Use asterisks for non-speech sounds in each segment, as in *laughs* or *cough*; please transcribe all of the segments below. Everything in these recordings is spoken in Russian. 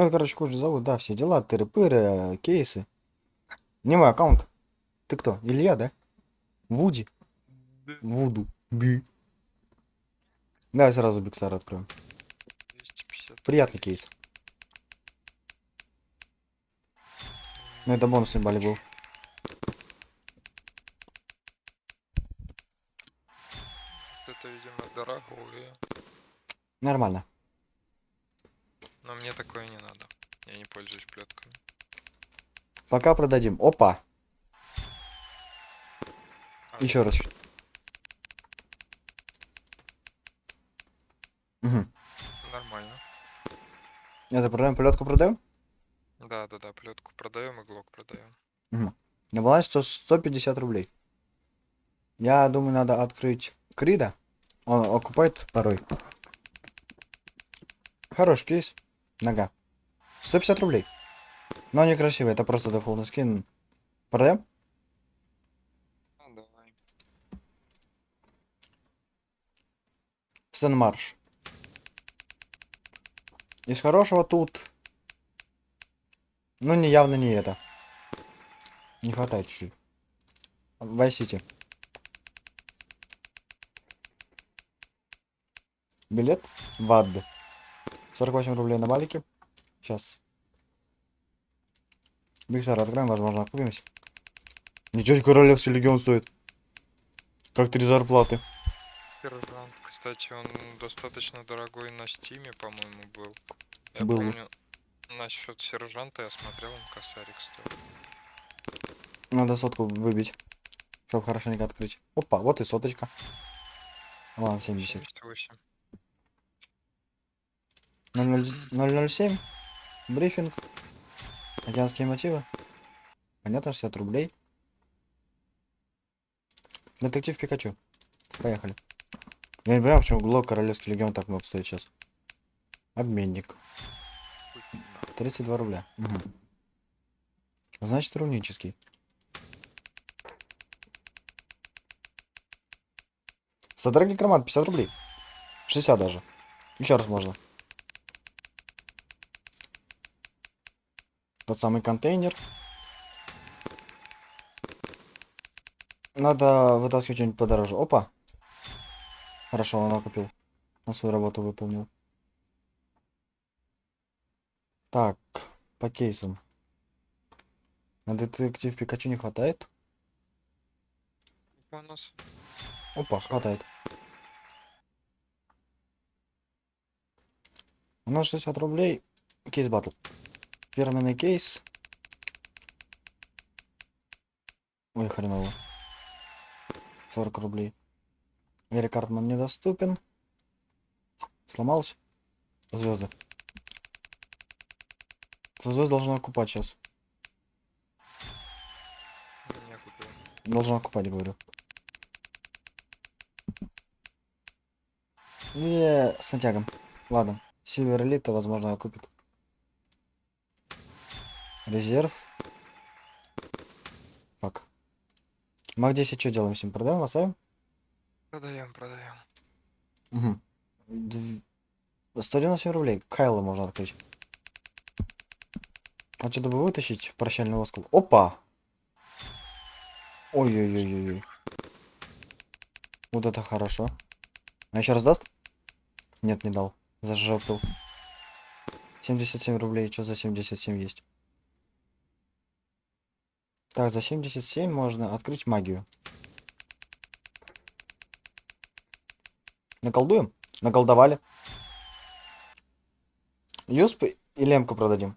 Ну, короче, кучу зовут, да, все дела, тыры-пыры, кейсы. Не мой аккаунт. Ты кто? Илья, да? Вуди? Вуду. Ды. Давай сразу Биксар откроем. 250. Приятный кейс. Ну, это бонусный балик был. Это, видимо, дорогое. Нормально. Но мне такое не надо. Я не пользуюсь плетками. Пока продадим. Опа. А, Еще раз. Угу. Нормально. Это продаем, плетку продаем? Да, да, да, плетку продаем и глок продаем. На балансе 100 150 рублей. Я думаю, надо открыть Крида. Он окупает порой. Хороший кейс. Нога. 150 рублей. Но некрасивый, это просто дефолтный скин. Продаем? Ну, давай. Стэн Марш. Из хорошего тут... Ну, не явно не это. Не хватает чуть-чуть. City. Билет в ад. 48 рублей на балике. Сейчас. Биксар откроем, возможно, окупимся. Ничего себе, королевский легион стоит. Как три зарплаты. Сержант, кстати, он достаточно дорогой на стиме, по-моему, был. Я Был. помню, насчет сержанта я смотрел, он косарик стоил. Надо сотку выбить, чтобы хорошенько открыть. Опа, вот и соточка. Ладно, 70. 78. 00 007. Брифинг. Океанские мотивы. Понятно, 60 рублей. Детектив Пикачу. Поехали. Я не понимаю, почему Глок Королевский Легион так много стоит сейчас. Обменник. 32 рубля. Мгм. Значит, рунический. Содрак Некромант, 50 рублей. 60 даже. Еще раз можно. Тот самый контейнер. Надо вытаскивать что-нибудь подороже. Опа. Хорошо, он купил. Он свою работу выполнил. Так, по кейсам. На детектив Пикачу не хватает? У нас Опа, хватает. У нас 60 рублей. Кейс батл. Фирменный кейс. Ой, хреново. 40 рублей. Эрик Картман недоступен. Сломался. Звезды. За звезд должна окупать сейчас. не. Должна окупать, говорю. Не, с натягом. Ладно. Сильвер Элита, возможно, окупит. Резерв. Фак. Мак 10 что делаем с ним? Продаем, оставим? Продаем, продаем. Угу. Дв... 197 рублей. Кайла можно открыть. А что бы вытащить прощальный оскол? Опа! Ой-ой-ой-ой. Вот это хорошо. А еще раз даст? Нет, не дал. Зажопил. 77 рублей. Что за 77 есть? Так, за 77 можно открыть магию. Наколдуем? Наколдовали. Юсп и лемку продадим.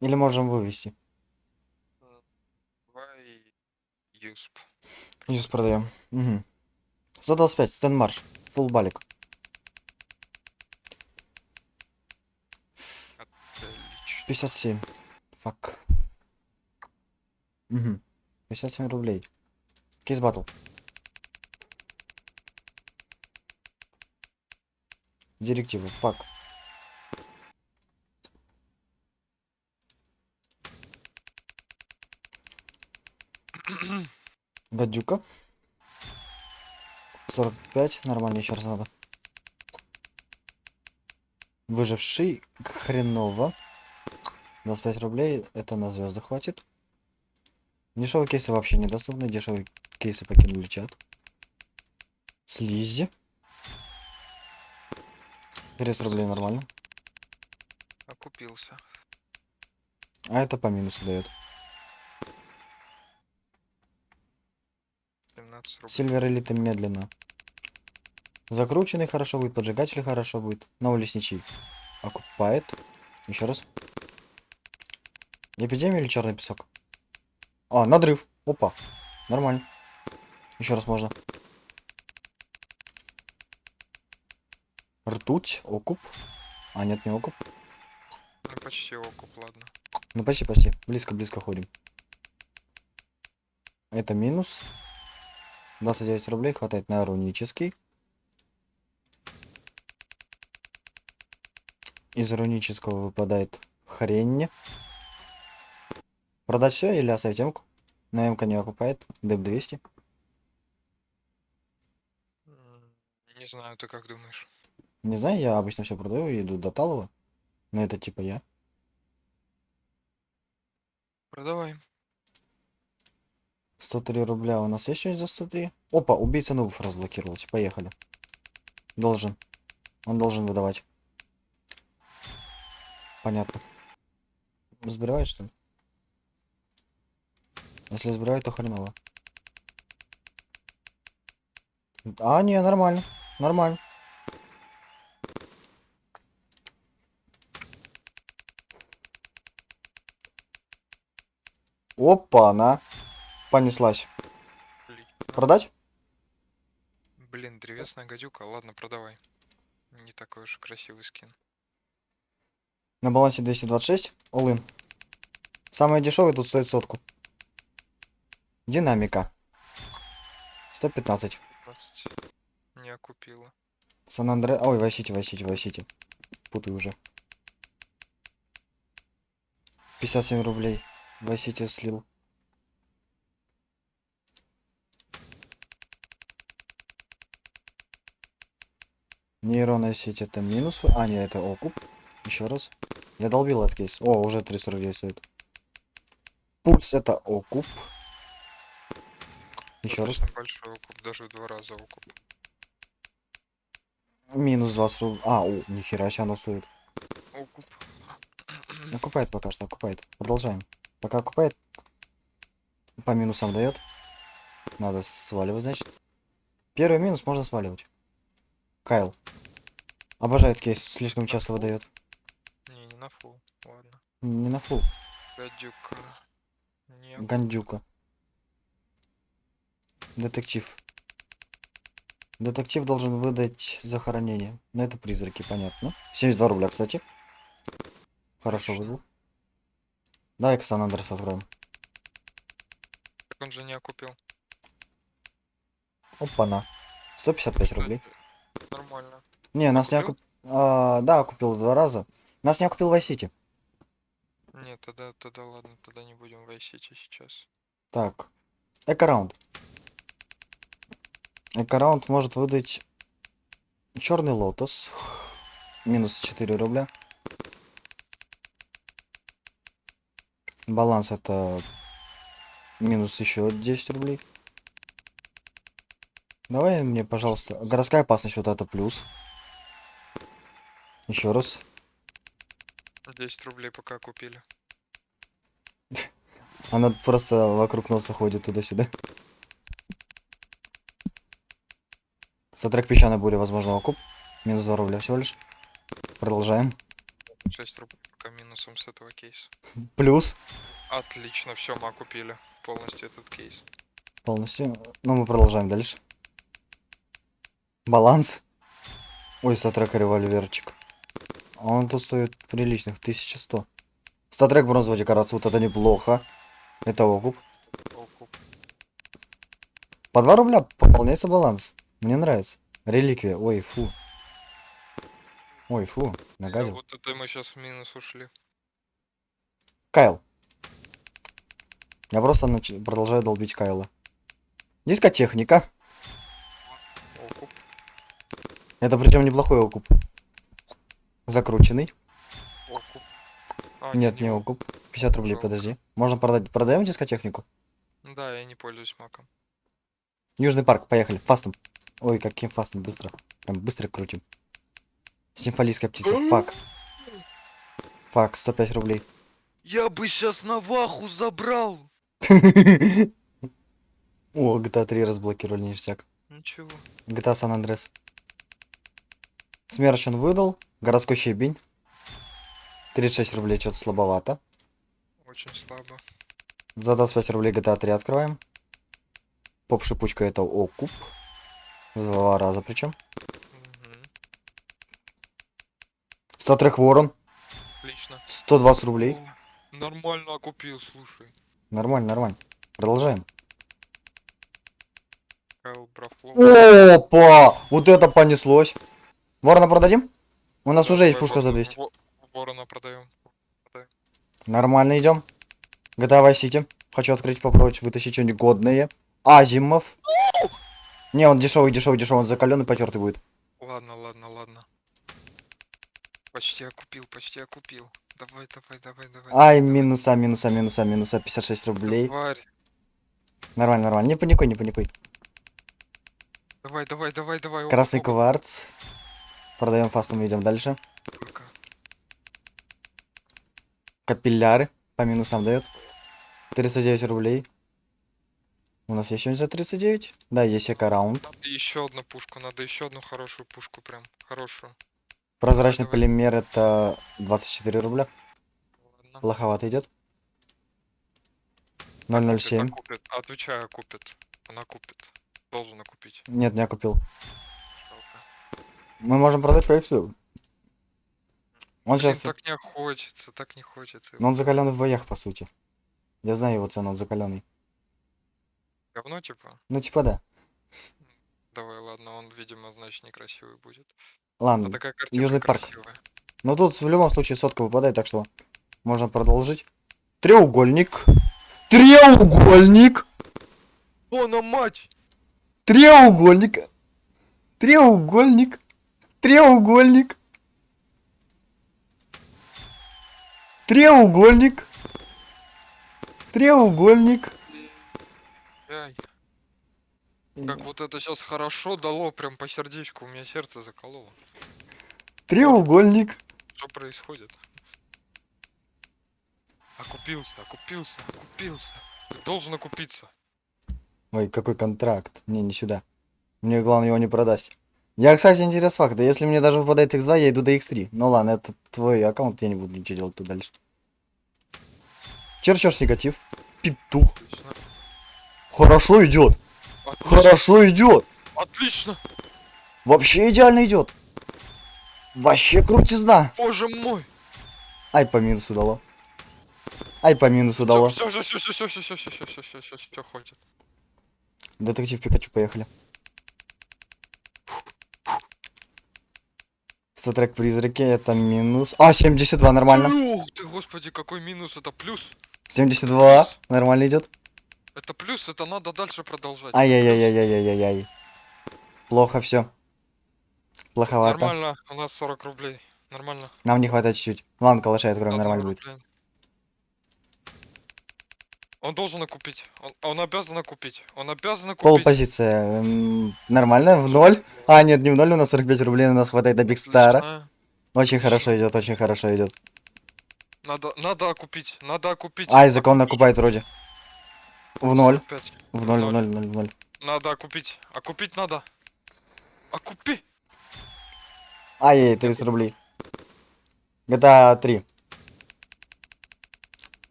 Или можем вывести. Давай юсп. Юсп продаем. Угу. 125, Стэн Марш. Фулл балик. Отлично. 57. Фак. Угу. 57 рублей. Кейс батл. Директивы. Фак. Гадюка. 45. Нормально, еще раз надо. Выживший. Хреново. 25 рублей, это на звезды хватит. Дешевые кейсы вообще недоступны, дешевые кейсы покинули чат. Слизи. 30 рублей нормально. Окупился. А это по минусу дает. 17 рублей. Сильвер элита медленно. Закрученный хорошо будет, поджигатель хорошо будет. Новый лесничий окупает. Еще раз. Эпидемия или черный песок? А, надрыв. Опа. Нормально. Еще раз можно. Ртуть, окуп. А, нет, не окуп. Ну почти окуп, ладно. Ну почти, почти. Близко-близко ходим. Это минус. 29 рублей хватает на рунический. Из рунического выпадает хрень. Продать все или оставить эмку? На эмка не окупает. Деп 200. М, Не знаю, ты как думаешь? Не знаю, я обычно все продаю и иду до Талова. Но это типа я. Продавай. 103 рубля у нас есть что-нибудь за 103? Опа, убийца нубов разблокировался. Поехали. Должен. Он должен выдавать. Понятно. Сбривает, что ли? Если сбривает, то хреново. А, не, нормально. Нормально. Опа, она понеслась. Блин. Продать? Блин, древесная гадюка. Ладно, продавай. Не такой уж красивый скин. На балансе 226. All-in. Самый дешевый тут стоит сотку. Динамика. 115. 20. Не окупила. Сан Андре... Ой, Вайсити, Вайсити, Вайсити. Путаю уже. 57 рублей. Вайсити слил. Нейронная сеть это минус. А, нет, это окуп. Еще раз. Я долбил этот кейс. О, уже 349 стоит. Пульс это окуп. Еще раз. Большой окуп, даже в два раза окуп. Минус 20 рублей. А, о, нихера себе оно стоит. Окуп. Окупает пока что, окупает. Продолжаем. Пока окупает. По минусам дает. Надо сваливать, значит. Первый минус можно сваливать. Кайл. Обожает кейс, слишком часто выдает. Не, не на фул. Ладно. Не на фул. Гадюка. Не. Гандюка. Детектив. Детектив должен выдать захоронение. Но это призраки, понятно. 72 рубля, кстати. Хорошо выдал. Давай-ка Сан Андрес откроем. Так он же не окупил. Опа-на. 155 рублей. Нормально. Не, нас не Купил? окуп... А, да, купил два раза. Нас не окупил Vice City. Нет, тогда, тогда ладно, тогда не будем войсить сейчас. Так. Экораунд. Экораунд может выдать черный лотос. Минус 4 рубля. Баланс это минус еще 10 рублей. Давай мне, пожалуйста, городская опасность вот это плюс. Еще раз. 10 рублей пока купили. Она просто вокруг носа ходит туда-сюда. Сотрек песчаной бури, возможно, окуп. Минус 2 рубля всего лишь. Продолжаем. 6 рублей минусом с этого кейса. Плюс. Отлично, все, мы окупили полностью этот кейс. Полностью. Ну, мы продолжаем дальше. Баланс. Ой, статрек револьверчик. Он тут стоит приличных 1100. Статрек бронзовая декорация, вот это неплохо. Это окуп. Окуп. По 2 рубля пополняется баланс. Мне нравится. Реликвия. Ой, фу. Ой, фу. Нагадил. вот это мы сейчас в минус ушли. Кайл. Я просто нач- продолжаю долбить Кайла. Дискотехника. Окуп. Это причем неплохой окуп. Закрученный. Окуп. А, Нет, не его. окуп. 50 рублей, Жалко. подожди. Можно продать. Продаем дискотехнику? Да, я не пользуюсь маком. Южный парк, поехали. Фастом. Ой, каким фастом, быстро. Прям быстро крутим. Симфолийская птица, фак. Фак, 105 рублей. Я бы сейчас Наваху забрал. *laughs* О, GTA 3 разблокировали, ништяк. Ничего. GTA San Andreas. Смерч он выдал. Городской щебень. 36 рублей, что-то слабовато. Очень слабо. За 25 рублей GTA 3 открываем. Поп-шипучка это окуп. Два раза причем. Статрек Ворон. Отлично. 120 рублей. О, Нормально окупил, слушай. Нормально, нормально. Продолжаем. Опа! Вот это понеслось. Ворона продадим? У нас уже есть пушка за 200. Во- Ворона продаем. Нормально идем. GTA Vice City. Хочу открыть, попробовать вытащить что-нибудь годное. Азимов. Не, он дешевый, дешевый, дешевый, он закаленный, потертый будет. Ладно, ладно, ладно. Почти окупил, почти окупил. Давай, давай, давай, давай. Ай, давай, минуса, минуса, минуса, минуса, 56 рублей. Тварь. Нормально, нормально. Не паникуй, не паникуй. Давай, давай, давай, давай. Красный оба. кварц. Продаем фастом, идем дальше. Пока. Капилляры. По минусам дает. 39 рублей. У нас есть что-нибудь за 39? Да, есть эко-раунд. Надо еще одну пушку, надо еще одну хорошую пушку, прям хорошую. Прозрачный Давай. полимер это 24 рубля. Ладно. Плоховато идет. Купит, 007. окупит. Отвечаю, купит. Она купит. Должен окупить. Нет, не купил. Жалко. Мы можем продать фейфсу. Он Блин, сейчас... так не хочется, так не хочется. Но он закаленный в боях, по сути. Я знаю его цену, он закаленный. Говно, типа? Ну, типа да. Давай, ладно, он, видимо, значит, некрасивый будет. А Ладно. такая картинка Южный парк. красивая. Но тут в любом случае сотка выпадает, так что можно продолжить. Треугольник. Треугольник. О, на мать! Треугольник. Треугольник. Треугольник. Треугольник. Треугольник. Ай, как вот это сейчас хорошо дало, прям по сердечку, у меня сердце закололо. Треугольник. Что происходит? Окупился, окупился, окупился. Ты должен окупиться. Ой, какой контракт. Не, не сюда. Мне главное его не продать. Я, кстати, интерес факта. Если мне даже выпадает x2, я иду до x3. Ну ладно, это твой аккаунт, я не буду ничего делать тут дальше. Черчешь негатив. Петух. Отлично. Хорошо идет. Отлично. Хорошо идет. Отлично. Вообще идеально идет. Вообще крутизна. Боже мой. Ай, по минусу дало. Ай, по минусу дало. Все, все, все, все, все, все, все, все, все, все, все, все, все, хватит. Детектив Пикачу, поехали. Статрек призраки, это минус. А, 72, нормально. Ух ты, господи, какой минус, это плюс. 72, нормально идет. Это плюс, это надо дальше продолжать. Ай-яй-яй-яй-яй-яй-яй. Плохо все. Плоховато. Нормально, у нас 40 рублей. Нормально. Нам не хватает чуть-чуть. Ладно, калаша откроем, Одна нормально будет. Он должен окупить. Он, он обязан окупить. Он обязан Пол окупить. позиция. м, Нормально, в ноль. А, нет, не в ноль, у нас 45 рублей, у нас хватает до Бигстара. Отлично. Очень хорошо идет, очень хорошо идет. Надо, надо окупить. Надо окупить. Айзек, он Окупить. накупает вроде. В ноль. 45. В ноль, в ноль. в ноль, в ноль. Надо окупить. Окупить надо. Окупи. Ай, 30 рублей. GTA 3.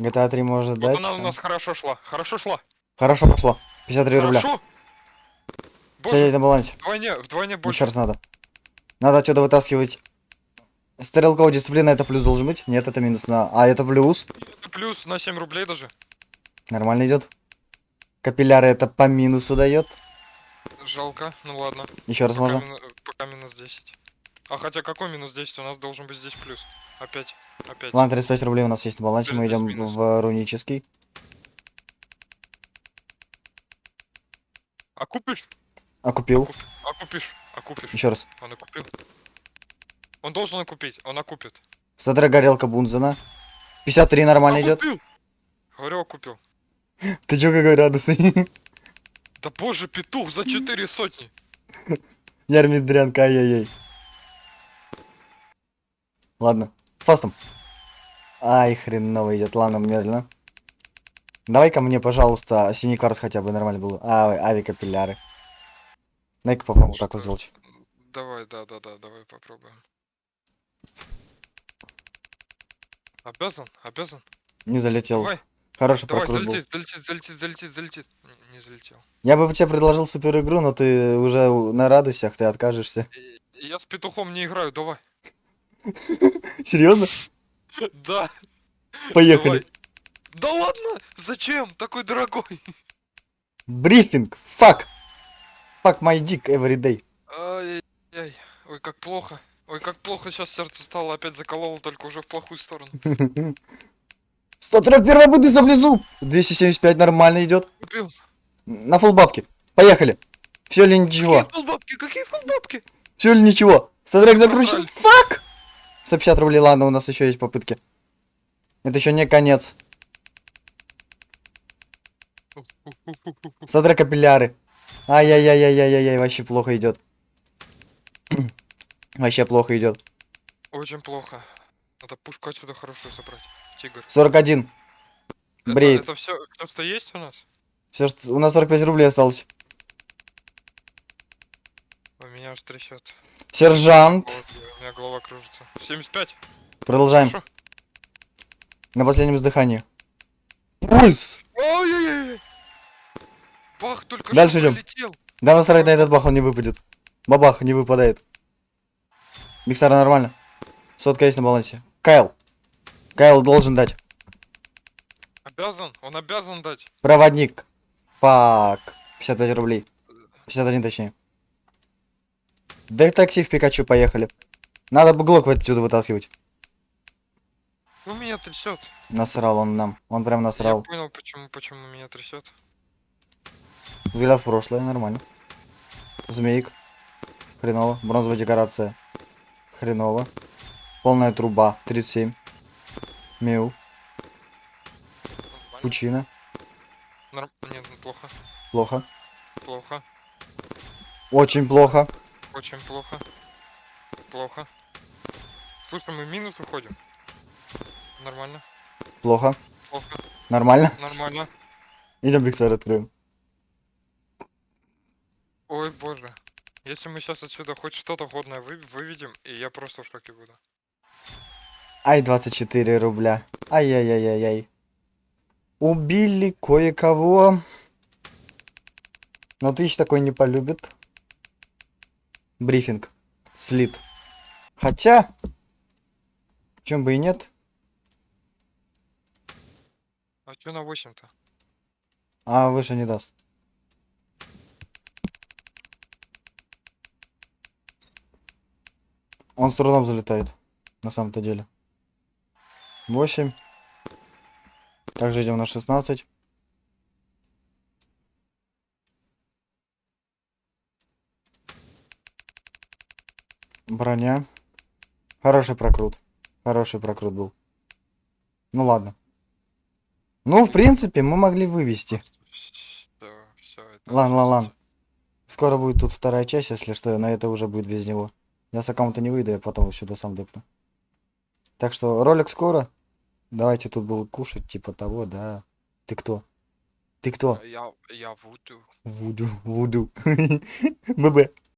GTA 3 может Вот дать. она у там. нас хорошо шла. Хорошо шла. Хорошо пошло. 53 рубля. Хорошо. Все Боже, на балансе. вдвойне, вдвойне Еще больше. раз надо. Надо отсюда вытаскивать. Стрелковая дисциплина это плюс должен быть? Нет, это минус на... А, это плюс. Плюс на 7 рублей даже. Нормально идет. Капилляры это по минусу дает. Жалко. Ну ладно. Еще раз Пока, можно. мину- пока минус 10. А хотя какой минус 10? У нас должен быть здесь плюс. Опять. Опять. Ладно, 35 рублей у нас есть на балансе. Мы идем в рунический. Окупишь? Окупил. Окуп- Окупишь. Окупишь. Еще раз. Он окупил. Он должен окупить. Он окупит. Статра горелка Бунзена. 53 нормально А, идет. купил! Говорю, купил. Ты чё какой радостный? Да боже, петух за четыре сотни. Ярмидрянка, ай-яй-яй. Ладно, фастом. Ай, хреново идет. Ладно, медленно. Давай-ка мне, пожалуйста, синий кварц хотя бы нормально был. А, авикапилляры. Дай-ка попробуем так вот сделать. Давай, да, да, да, давай попробуем. Обязан, обязан. Не залетел. Давай, Хороший давай, прокрут был. залетит, залетит, залетит, залетит, залетит. Не, не залетел. Я бы тебе предложил супер игру, но ты уже на радостях, ты откажешься. Я с петухом не играю, давай. *laughs* Серьезно? *laughs* Да, Поехали. Да ладно, зачем? Такой дорогой. Брифинг. Fuck. Fuck my dick every day. Ай-яй. Ой, как плохо. Ой, как плохо сейчас сердце стало, опять закололо, только уже в плохую сторону. *laughs* 141 буды за внизу. 275 нормально идет. Купил. На фул бабки. Поехали. Все или ничего? Какие фулбабки, какие фулбабки? Все или ничего? Статрек закручен. Фак! 150 рублей, ладно, у нас еще есть попытки. Это еще не конец. Статрек капилляры. Ай-яй-яй-яй-яй-яй, вообще плохо идет. вообще плохо идет. Очень плохо. Надо пушку отсюда хорошую собрать. Тигр. 41. Это- Бреет. Это, все, все, что есть у нас? Все, что... У нас 45 рублей осталось. У меня аж трясет. Сержант. Вот, у меня голова кружится. 75. Продолжаем. Хорошо. На последнем издыхании. Пульс! Ой-ой-ой. Бах, только Дальше идем. пролетел. Да насрать на этот бах, он не выпадет. Бабах, не выпадает. Миксара нормально. Сотка есть на балансе. Кайл. Кайл должен дать. Обязан, он обязан дать. Проводник. Фак. 55 рублей. 51 точнее. Детектив Пикачу, поехали. Надо бы глок отсюда вытаскивать. Ну меня трясет. Насрал он нам. Он прям Я насрал. понял, почему, почему меня трясет. Взгляд в прошлое, нормально. Змеик. Хреново. Бронзовая декорация. Хреново. Полная труба. 37. Миу. Пучина. Норм... Нет, плохо. Плохо. Плохо. Очень плохо. Очень плохо. Плохо. Слушай, мы в минус уходим. Нормально. Плохо. Плохо. Нормально. Нормально. Идем Биксар откроем. Ой, боже. Если мы сейчас отсюда хоть что-то годное вы... выведем, и я просто в шоке буду. Ай, 24 рубля. Ай-яй-яй-яй-яй. Убили кое-кого. Но тысяч такой не полюбит. Брифинг. Слит. Хотя... Чем бы и нет. А чё на 8-то? А выше не даст. Он с трудом залетает. На самом-то деле. 8. Также идем на 16. Броня. Хороший прокрут. Хороший прокрут был. Ну ладно. Ну, в принципе, мы могли вывести. Ладно, ладно. жесть. Скоро будет тут вторая часть, если что, на это уже будет без него. Я с аккаунта не выйду, я потом сюда сам депну. Так что ролик скоро. Давайте тут был кушать, типа того, да. Ты кто? Ты кто? Я, я Вуду. Вуду, вуду. *laughs* ББ.